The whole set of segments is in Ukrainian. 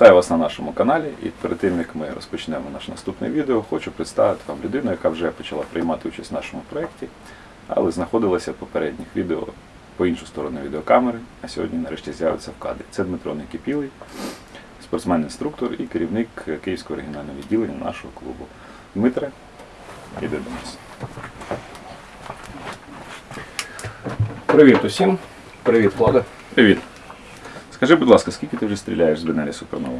Вітаю вас на нашому каналі. І перед тим як ми розпочнемо наше наступне відео, хочу представити вам людину, яка вже почала приймати участь в нашому проєкті, але знаходилася в попередніх відео по іншу сторону відеокамери, а сьогодні нарешті з'явиться в кадрі. Це Дмитро Никипілий, спортсмен-інструктор і керівник Київського регіонального відділення нашого клубу. Дмитре, іди до нас. Привіт усім. Привіт, Влада. Привіт. Скажи, будь ласка, скільки ти вже стріляєш з Бенелі Супернова?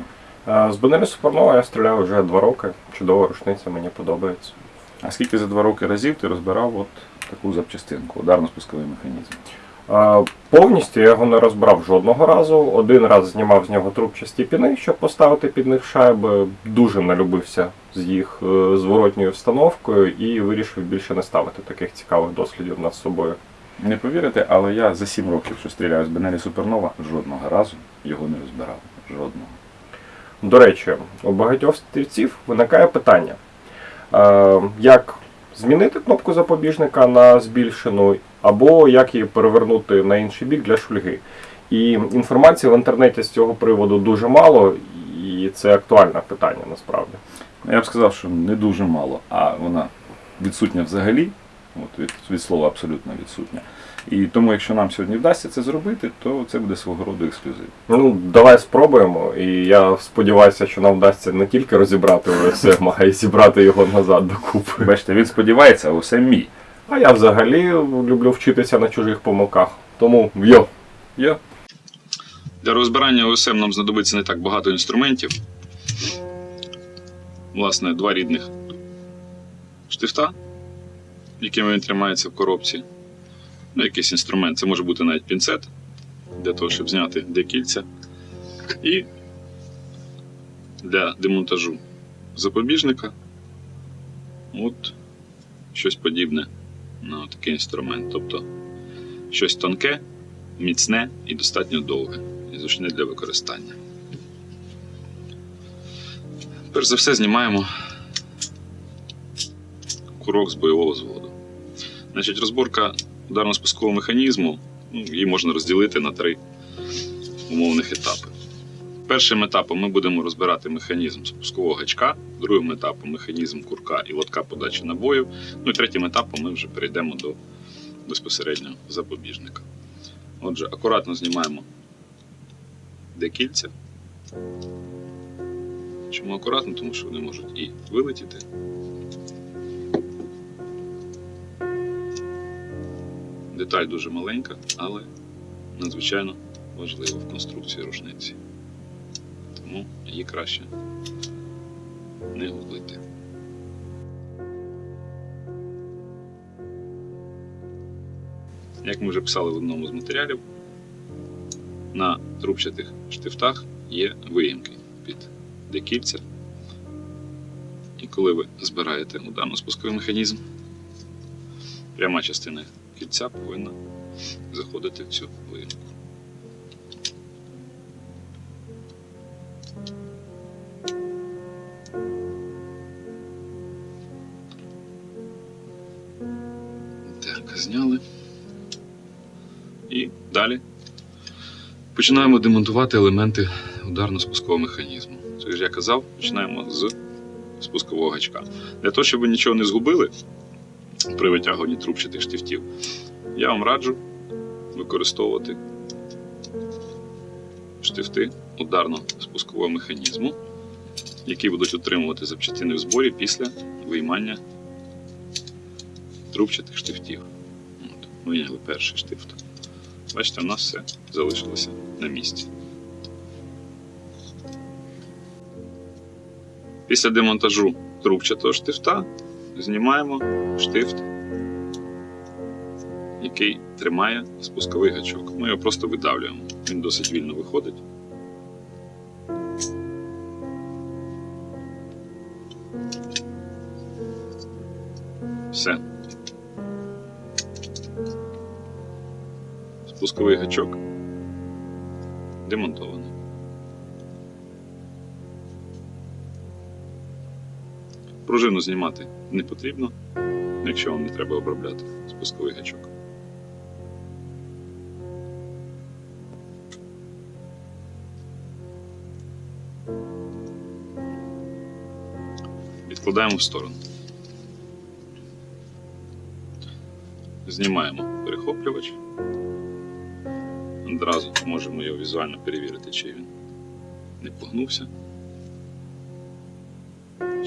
Е, З Бенелі Супернова я стріляю вже два роки. Чудова рушниця, мені подобається. А скільки за два роки разів ти розбирав от таку запчастинку, ударно-спусковий механізм? Е, Повністю я його не розбрав жодного разу. Один раз знімав з нього трубчасті піни, щоб поставити під них шайби. Дуже налюбився з їх е, зворотньою встановкою і вирішив більше не ставити таких цікавих дослідів над собою. Не повірите, але я за сім років, що стріляю з Бенелі Супернова, жодного разу його не розбирав. Жодного. До речі, у багатьох стрільців виникає питання, е, як змінити кнопку запобіжника на збільшену, або як її перевернути на інший бік для шульги. І інформації в інтернеті з цього приводу дуже мало, і це актуальне питання насправді. Я б сказав, що не дуже мало, а вона відсутня взагалі, от від, від слова абсолютно відсутня. І тому, якщо нам сьогодні вдасться це зробити, то це буде свого роду ексклюзив. Ну, давай спробуємо, і я сподіваюся, що нам вдасться не тільки розібрати ОСМ, а й зібрати його назад докупи. Бачите, він сподівається, а усе мій. А я взагалі люблю вчитися на чужих помилках. Тому йо! Я Для розбирання ОСМ нам знадобиться не так багато інструментів. Власне, два рідних штифта, якими він тримається в коробці. Ну, якийсь інструмент. Це може бути навіть пінцет для того, щоб зняти декільця. І для демонтажу запобіжника. От щось подібне на такий інструмент. Тобто щось тонке, міцне і достатньо довге і зручне для використання. Перш за все знімаємо курок з бойового зводу. Значить, розборка ударно-спускового механізму ну, її можна розділити на три умовних етапи. Першим етапом ми будемо розбирати механізм спускового гачка, другим етапом механізм курка і лотка подачі набоїв. Ну і третім етапом ми вже перейдемо до безпосередньо запобіжника. Отже, акуратно знімаємо декільця. Чому акуратно? Тому що вони можуть і вилетіти. Деталь дуже маленька, але надзвичайно важлива в конструкції рушниці. Тому її краще не гублити. Як ми вже писали в одному з матеріалів, на трубчатих штифтах є виїмки під декільця. І коли ви збираєте ударно-спусковий механізм, пряма частина кільця повинна заходити в цю виїмку. Так, зняли. І далі починаємо демонтувати елементи ударно-спускового механізму. Це ж я казав, починаємо з спускового гачка. Для того, щоб ви нічого не згубили при витягуванні трубчатих штифтів, я вам раджу використовувати штифти ударно-спускового механізму, які будуть утримувати запчастини в зборі після виймання трубчатих штифтів. От, вийняли перший штифт. Бачите, у нас все залишилося на місці. Після демонтажу трубчатого штифта знімаємо штифт, який тримає спусковий гачок. Ми його просто видавлюємо. Він досить вільно виходить. Все. Спусковий гачок демонтований. Пружину знімати не потрібно, якщо вам не треба обробляти спусковий гачок. Відкладаємо в сторону. Знімаємо перехоплювач. Одразу можемо його візуально перевірити, чи він не погнувся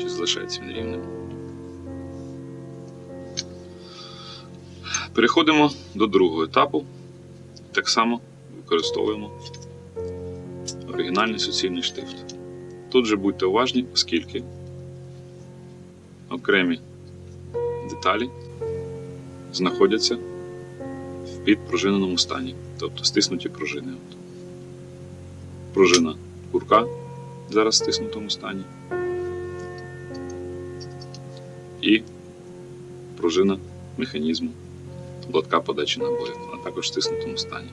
чи залишається він рівним. Переходимо до другого етапу. Так само використовуємо оригінальний суцільний штифт. Тут же будьте уважні, оскільки окремі деталі знаходяться в підпружиненому стані, тобто стиснуті пружини. Пружина курка зараз в стиснутому стані. І пружина механізму лотка подачі набоїв, а також в стиснутому стані.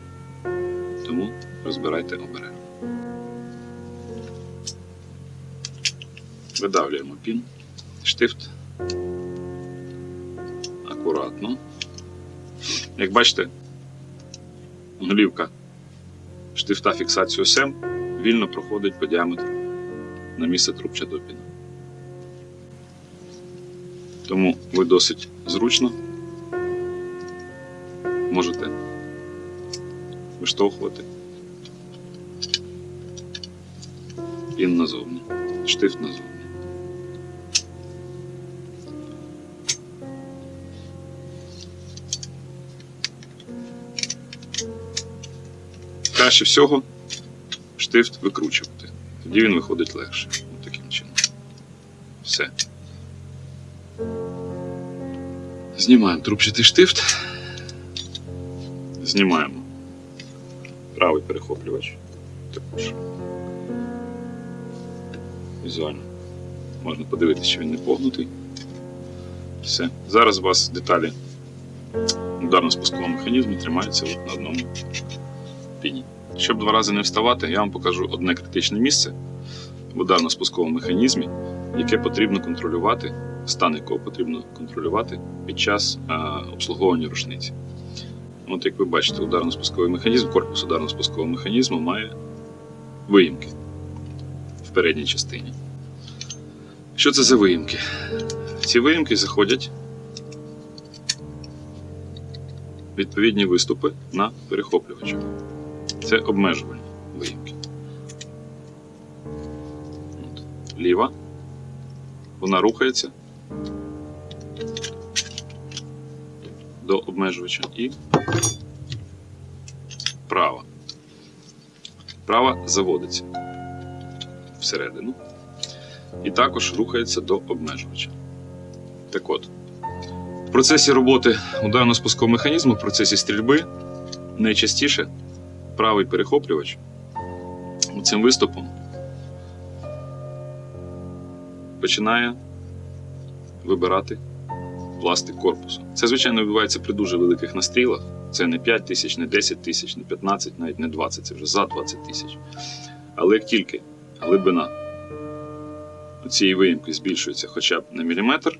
Тому розбирайте обережно. Видавлюємо пін, штифт. Акуратно. Як бачите, голівка штифта фіксацію СЕМ вільно проходить по діаметру на місце трубча допіна. Тому ви досить зручно можете виштовхувати пін назовні, штифт назовні. Краще всього штифт викручувати. Тоді він виходить легше. От таким чином. Все. Знімаємо трубчатий штифт. Знімаємо правий перехоплювач. Також. Візуально. Можна подивитися, що він не погнутий. Все. Зараз у вас деталі ударно-спускового механізму тримаються на одному піні. Щоб два рази не вставати, я вам покажу одне критичне місце в ударно-спусковому механізмі, яке потрібно контролювати, стан якого потрібно контролювати під час а, обслуговування рушниці. От як ви бачите, ударно-спусковий механізм, корпус ударно-спускового механізму має виїмки в передній частині. Що це за виїмки? Ці виїмки заходять відповідні виступи на перехоплювачах. Це обмежувальні виїмки. От. Ліва. Вона рухається до обмежувача і права. Права заводиться всередину і також рухається до обмежувача. Так от, в процесі роботи ударно-спускового механізму, в процесі стрільби найчастіше правий перехоплювач цим виступом починає вибирати пластик корпусу. Це, звичайно, відбувається при дуже великих настрілах. Це не 5 тисяч, не 10 тисяч, не 15, навіть не 20, це вже за 20 тисяч. Але як тільки глибина цієї виїмки збільшується хоча б на міліметр,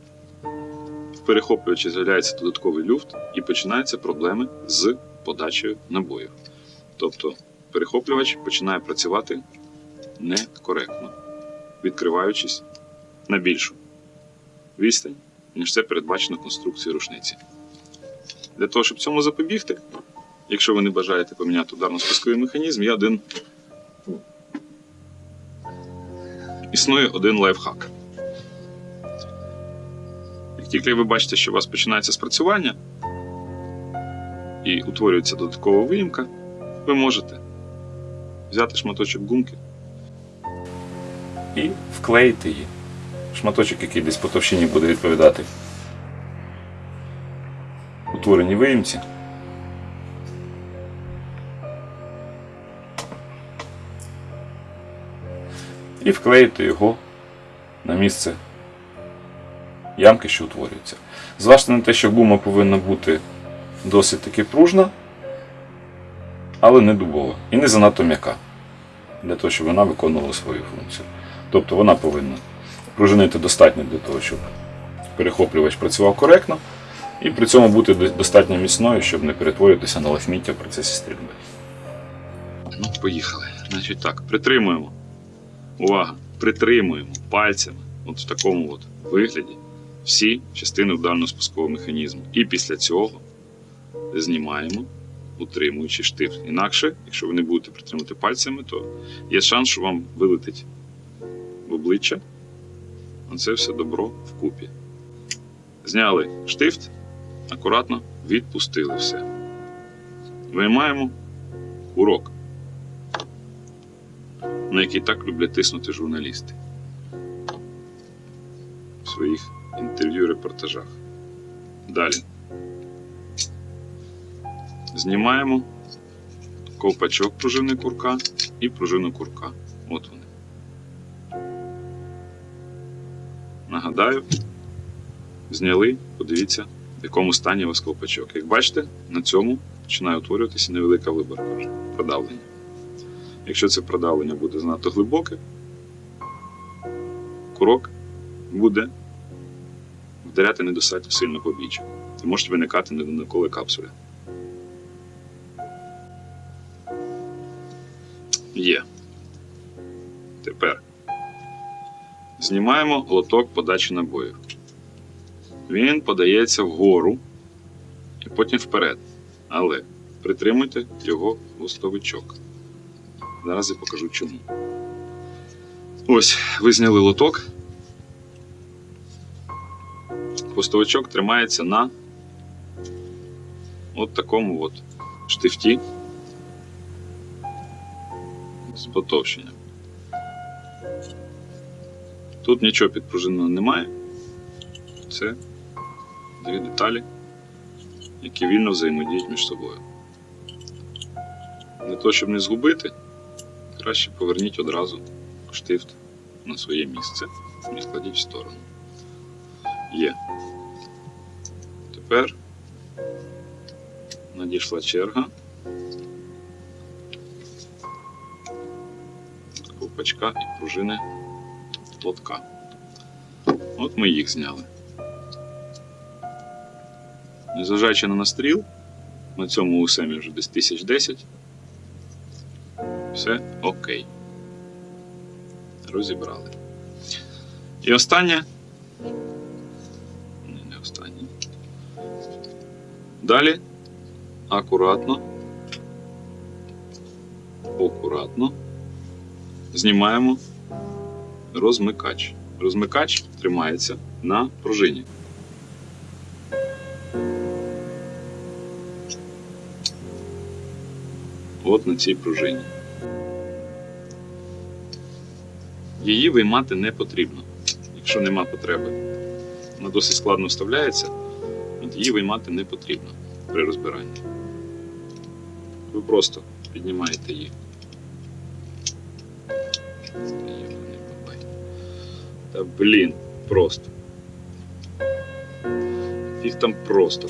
в перехоплювачі з'являється додатковий люфт і починаються проблеми з подачею набоїв. Тобто перехоплювач починає працювати некоректно, відкриваючись на більшу відстань, ніж це передбачено конструкцією рушниці. Для того, щоб цьому запобігти, якщо ви не бажаєте поміняти ударно-спусковий механізм, є один. Існує один лайфхак. Як тільки ви бачите, що у вас починається спрацювання і утворюється додаткова виїмка, ви можете взяти шматочок гумки і вклеїти її. Шматочок, який десь по товщині буде відповідати утвореній виїмці. І вклеїти його на місце ямки, що утворюється. Зважте на те, що гума повинна бути досить таки пружна, але не дубова і не занадто м'яка, для того, щоб вона виконувала свою функцію. Тобто вона повинна пружинити достатньо для того, щоб перехоплювач працював коректно, і при цьому бути достатньо міцною, щоб не перетворюватися на лахміття в процесі стрільби. Ну, поїхали. Значить так, притримуємо. Увага! Притримуємо пальцями, от в такому от вигляді всі частини ударно-спускового механізму. І після цього знімаємо, утримуючи штифт. Інакше, якщо ви не будете притримувати пальцями, то є шанс, що вам вилетить в обличчя. Оце все добро вкупі. Зняли штифт, акуратно відпустили все. Виймаємо курок, на який так люблять тиснути журналісти в своїх інтерв'ю репортажах. Далі. Знімаємо ковпачок пружини курка і пружину курка. От вони. Нагадаю, зняли, подивіться, в якому стані у вас ковпачок. Як бачите, на цьому починає утворюватися невелика виборка продавлення. Якщо це продавлення буде занадто глибоке, курок буде вдаряти недостатньо сильно по бічу. І можуть виникати недонаколи капсули. Є. Тепер знімаємо лоток подачі набоїв. Він подається вгору і потім вперед. Але притримуйте його листовичок. Зараз я покажу чому. Ось, ви зняли лоток. Хвостовичок тримається на от такому от штифті з потовщенням. Тут нічого підпружиненого немає. Це дві деталі, які вільно взаємодіють між собою. Для того, щоб не згубити, краще поверніть одразу штифт на своє місце і складіть в сторону. Є. Тепер надійшла черга ковпачка і пружини лотка. От ми їх зняли. Незважаючи на настріл, на цьому усемі вже десь 1010. Все окей. Розібрали. І останнє. Ні, не останнє. Далі акуратно, акуратно знімаємо розмикач. Розмикач тримається на пружині. От на цій пружині. Її виймати не потрібно, якщо нема потреби. Вона досить складно вставляється, от її виймати не потрібно при розбиранні. Ви просто піднімаєте її. Та блін, просто. Їх там просто.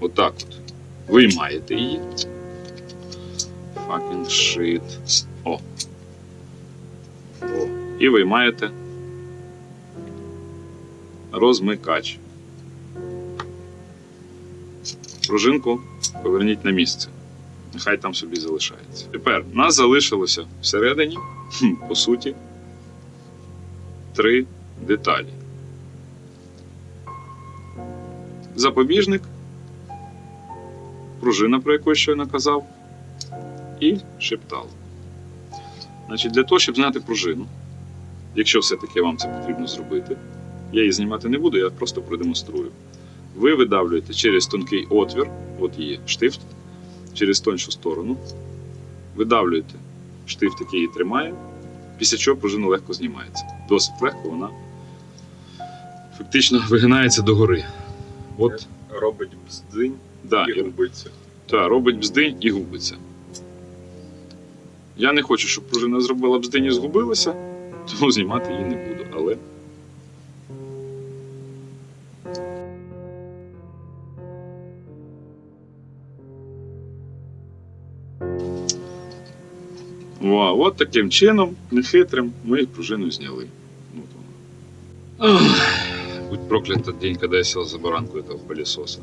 Отак от. Виймаєте її. Fucking shit. О. О. І виймаєте розмикач. Пружинку поверніть на місце. Нехай там собі залишається. Тепер нас залишилося всередині, по суті, три деталі. Запобіжник, пружина, про яку я щойно казав, і шептал. Значить, для того, щоб зняти пружину, якщо все-таки вам це потрібно зробити, я її знімати не буду, я просто продемонструю. Ви видавлюєте через тонкий отвір, от є штифт, через тоншу сторону, видавлюєте штифт, який її тримає, після чого пружина легко знімається. Досить легко вона фактично вигинається догори. От, Робить бздинь да, і і губиться. Так, робить бздинь і губиться. Я не хочу, щоб пружина зробила бздинь і згубилася, тому знімати її не буду. Але Вау, от таким чином, нехитрим, ми пружину зняли. Воно. Ах, Будь проклят день, когда я сел за баранку этого пылесоса.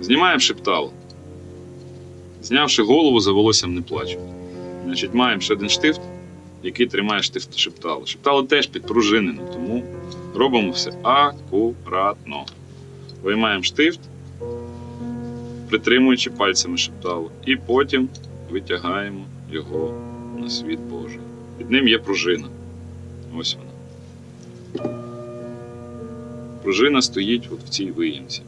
Знімаємо шептал. Знявши голову, за волоссям не плачу. Значить, маємо ще один штифт, який тримає штифт шептало. Шептало теж підпружинено, тому робимо все акуратно. Виймаємо штифт, притримуючи пальцями шептало, і потім витягаємо його на світ Божий. Під ним є пружина. Ось вона. Пружина стоїть от в цій виїмці.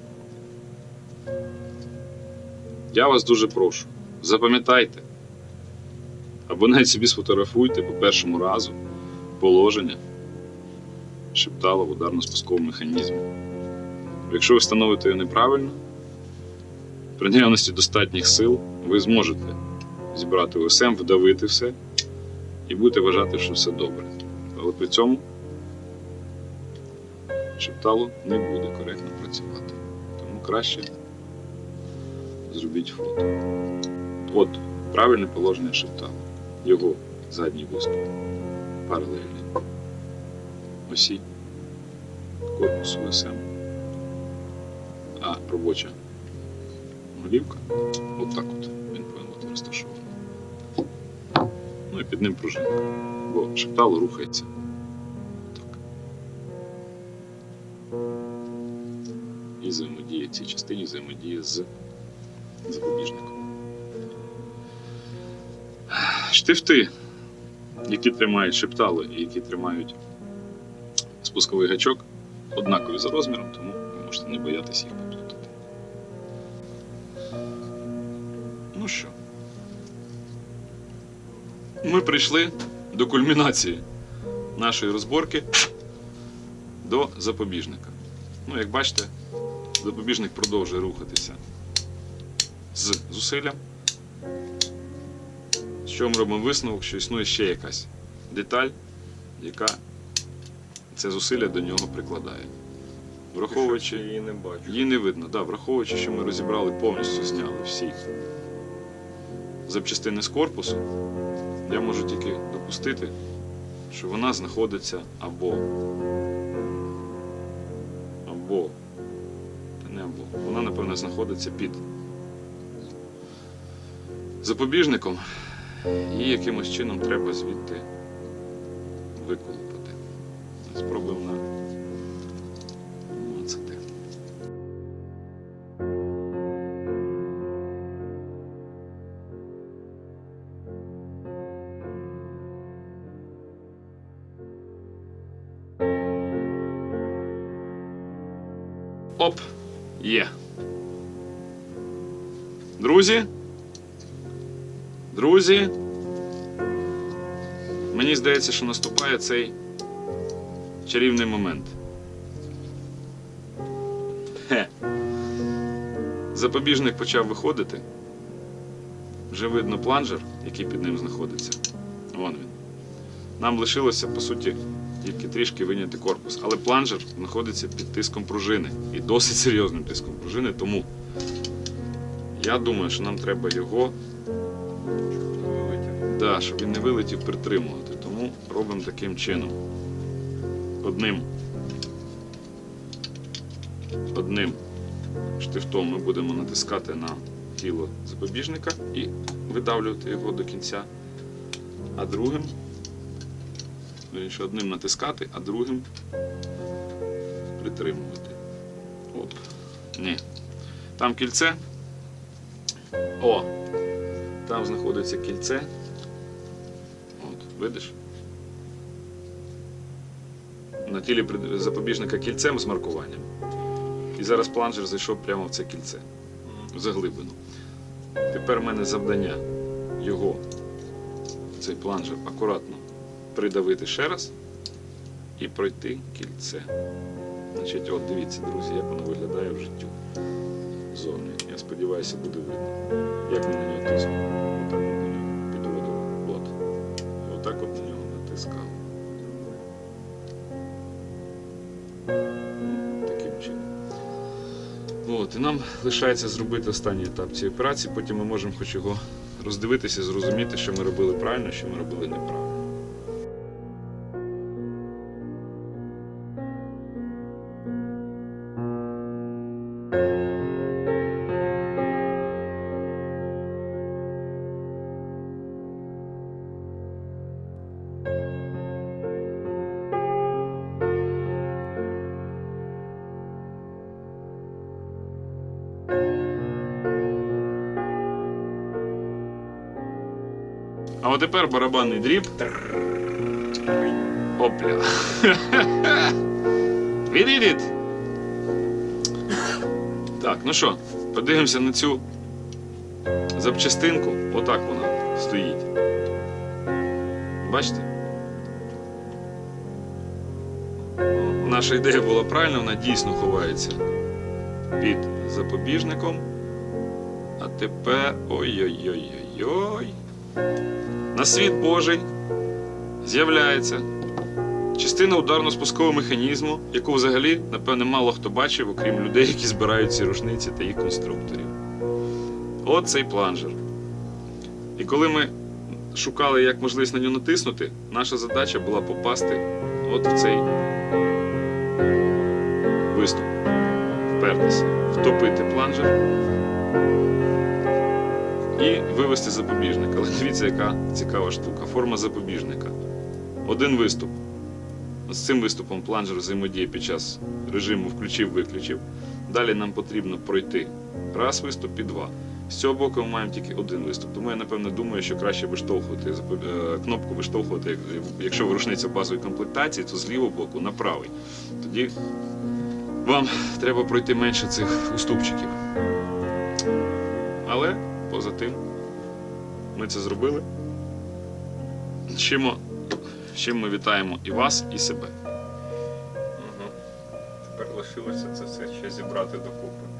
Я вас дуже прошу, запам'ятайте, або навіть собі сфотографуйте по першому разу положення шептала в ударно-спусковому механізмі. Якщо ви встановите його неправильно, при наявності достатніх сил ви зможете зібрати ОСМ, вдавити все і будете вважати, що все добре. Але при цьому шептало не буде коректно працювати. Тому краще зробіть фото. От правильне положення шептала. Його задній виступ паралельний. Осі корпусу ОСМ. А робоча голівка отак от він повинен бути розташований. Ну і під ним пружинка. Бо шептало рухається. Так. І взаємодіє цій частині взаємодіє з запобіжником. Штифти, які тримають шептало і які тримають спусковий гачок, однакові за розміром, тому ви можете не боятися їх поплутати. Ну що, ми прийшли до кульмінації нашої розборки до запобіжника. Ну, як бачите, запобіжник продовжує рухатися з зусиллям. З чого ми робимо висновок, що існує ще якась деталь, яка це зусилля до нього прикладає. Враховуючи, її не бачу. її не видно, да, враховуючи, що ми розібрали повністю зняли всі запчастини з корпусу, я можу тільки допустити, що вона знаходиться або. Або. Та не або. Вона, напевно, знаходиться під запобіжником. І якимось чином треба звідти виколупати. Спробуємо на Друзі. Друзі. Мені здається, що наступає цей чарівний момент. Хе. Запобіжник почав виходити. Вже видно планжер, який під ним знаходиться. Вон він. Нам лишилося, по суті, тільки трішки виняти корпус. Але планжер знаходиться під тиском пружини. І досить серйозним тиском пружини, тому я думаю, що нам треба його Да, щоб він не вилетів притримувати. Тому робимо таким чином. Одним. Одним штифтом ми будемо натискати на тіло запобіжника і видавлювати його до кінця. А другим, одним натискати, а другим притримувати. Оп. Ні. Там кільце. О! Там знаходиться кільце. От, видиш? На тілі запобіжника кільцем з маркуванням. І зараз планжер зайшов прямо в це кільце. В заглибину. Тепер в мене завдання його, цей планжер, акуратно придавити ще раз і пройти кільце. Значить, от дивіться, друзі, як воно виглядає в життю. Зовні. Я сподіваюся, буде видно. Як ми на нього тиснемо. Отак от на нього підводили. От. І отак от на нього натискав. Таким чином. От, і нам лишається зробити останній етап цієї операції, потім ми можемо хоч його роздивитися, зрозуміти, що ми робили правильно, що ми робили неправильно. А от тепер барабанний дріб. Опля. Відійдіть. Так, ну що, подивимося на цю запчастинку. Отак вона стоїть. Бачите? Наша ідея була правильна, вона дійсно ховається під запобіжником. А тепер. Ой-ой-ой-ой-ой. На світ Божий з'являється частина ударно-спускового механізму, яку взагалі, напевне, мало хто бачив, окрім людей, які збирають ці рушниці та їх конструкторів. От цей планжер. І коли ми шукали, як можливість на нього натиснути, наша задача була попасти от в цей виступ. Впертися, втопити планжер і вивести запобіжник. Але дивіться, яка цікава штука. Форма запобіжника. Один виступ. З цим виступом планжер взаємодіє під час режиму включив-виключив. Далі нам потрібно пройти раз виступ і два. З цього боку ми маємо тільки один виступ. Тому я напевно думаю, що краще виштовхувати е, кнопку виштовхувати, якщо ви рушниця базової комплектації, то з лівого боку на правий. Тоді вам треба пройти менше цих уступчиків. Але поза тим, ми це зробили. Чим, чим ми вітаємо і вас, і себе. Угу. Тепер лишилося це все ще зібрати докупи.